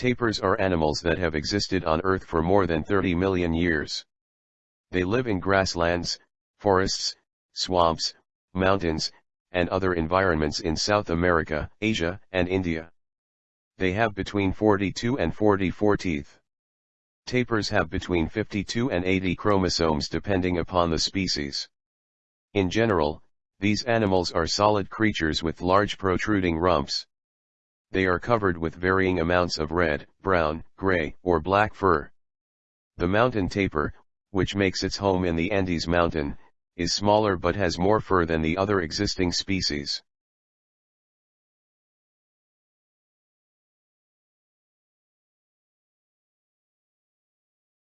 Tapirs are animals that have existed on Earth for more than 30 million years. They live in grasslands, forests, swamps, mountains, and other environments in South America, Asia, and India. They have between 42 and 44 teeth. Tapirs have between 52 and 80 chromosomes depending upon the species. In general, these animals are solid creatures with large protruding rumps. They are covered with varying amounts of red, brown, gray, or black fur. The mountain tapir, which makes its home in the Andes mountain, is smaller but has more fur than the other existing species.